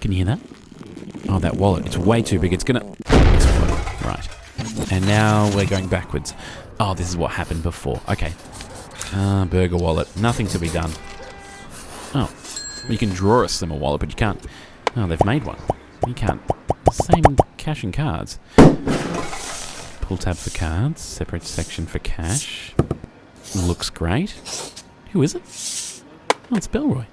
Can you hear that? Oh, that wallet. It's way too big. It's gonna explode. Right. And now we're going backwards. Oh, this is what happened before. Okay. Uh, burger wallet. Nothing to be done. Oh. You can draw a slimmer wallet, but you can't... Oh, they've made one. You can't... Same cash and cards. Pull tab for cards. Separate section for cash. Looks great. Who is it? Oh, it's Bellroy.